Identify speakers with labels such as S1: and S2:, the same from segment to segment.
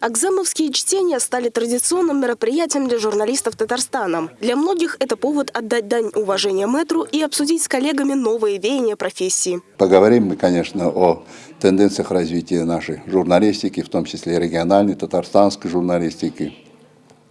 S1: Акзамовские чтения стали традиционным мероприятием для журналистов Татарстана. Для многих это повод отдать дань уважения мэтру и обсудить с коллегами новые веяния профессии.
S2: Поговорим мы, конечно, о тенденциях развития нашей журналистики, в том числе региональной, татарстанской журналистики,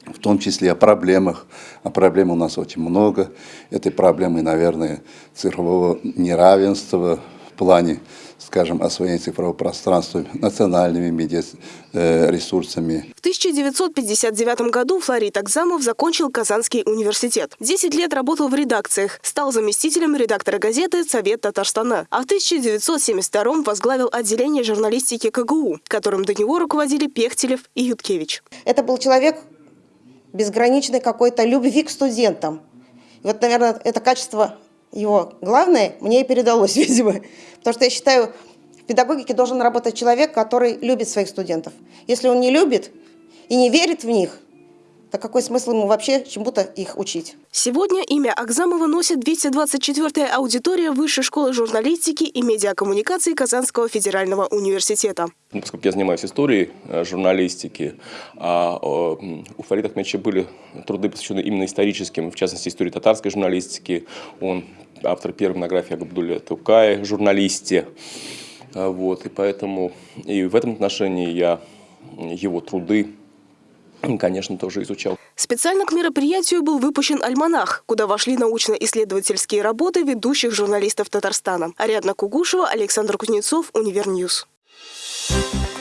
S2: в том числе о проблемах. А проблем у нас очень много. Этой проблемы, наверное, цифрового неравенства плане скажем, освоение цифрового пространства национальными медиаресурсами.
S1: В 1959 году Флорид Акзамов закончил Казанский университет. Десять лет работал в редакциях, стал заместителем редактора газеты «Совет Татарстана». А в 1972 возглавил отделение журналистики КГУ, которым до него руководили Пехтелев и Юткевич.
S3: Это был человек безграничной какой-то любви к студентам. И вот, наверное, это качество его главное мне и передалось, видимо. Потому что я считаю, в педагогике должен работать человек, который любит своих студентов. Если он не любит и не верит в них, то какой смысл ему вообще чему-то их учить?
S1: Сегодня имя Акзамова носит 224-я аудитория Высшей школы журналистики и медиакоммуникации Казанского федерального университета.
S4: Ну, поскольку я занимаюсь историей э, журналистики, а у Фарида Ахмедовича были труды, посвященные именно историческим, в частности, истории татарской журналистики. Он автор первой монографии о Габдуле Тукае, журналисте. А, вот, и поэтому и в этом отношении я его труды конечно, тоже изучал.
S1: Специально к мероприятию был выпущен альманах, куда вошли научно-исследовательские работы ведущих журналистов Татарстана. Ариадна Кугушева, Александр Кузнецов, Универ News. Thank you.